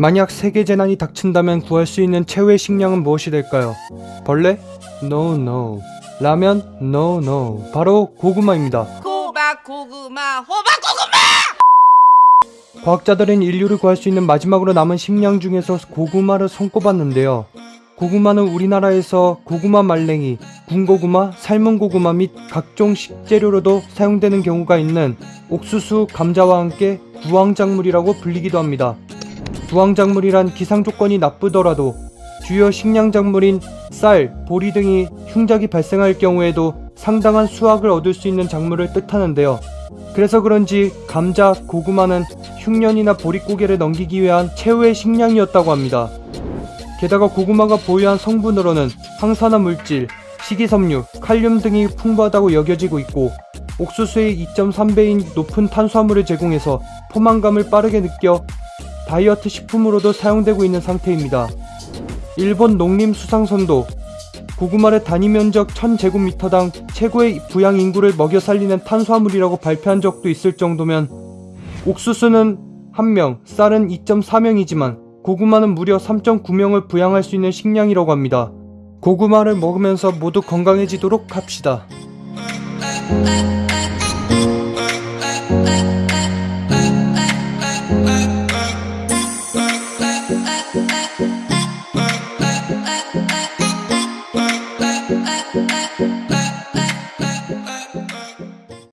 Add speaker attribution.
Speaker 1: 만약 세계 재난이 닥친다면 구할 수 있는 최후의 식량은 무엇이 될까요? 벌레? No, no. 라면? No, no. 바로 고구마입니다.
Speaker 2: 호박 고구마 호박 고구마
Speaker 1: 과학자들은 인류를 구할 수 있는 마지막으로 남은 식량 중에서 고구마를 손꼽았는데요. 고구마는 우리나라에서 고구마 말랭이, 군고구마, 삶은 고구마 및 각종 식재료로도 사용되는 경우가 있는 옥수수, 감자와 함께 구황작물이라고 불리기도 합니다. 구황작물이란 기상 조건이 나쁘더라도 주요 식량작물인 쌀, 보리 등이 흉작이 발생할 경우에도 상당한 수확을 얻을 수 있는 작물을 뜻하는데요. 그래서 그런지 감자, 고구마는 흉년이나 보릿고개를 넘기기 위한 최후의 식량이었다고 합니다. 게다가 고구마가 보유한 성분으로는 항산화 물질, 식이섬유, 칼륨 등이 풍부하다고 여겨지고 있고 옥수수의 2.3배인 높은 탄수화물을 제공해서 포만감을 빠르게 느껴 다이어트 식품으로도 사용되고 있는 상태입니다. 일본 농림수상선도 고구마를 단위 면적 1000제곱미터당 최고의 부양 인구를 먹여 살리는 탄수화물이라고 발표한 적도 있을 정도면 옥수수는 1명, 쌀은 2.4명이지만 고구마는 무려 3.9명을 부양할 수 있는 식량이라고 합니다. 고구마를 먹으면서 모두 건강해지도록 합시다.
Speaker 2: 아,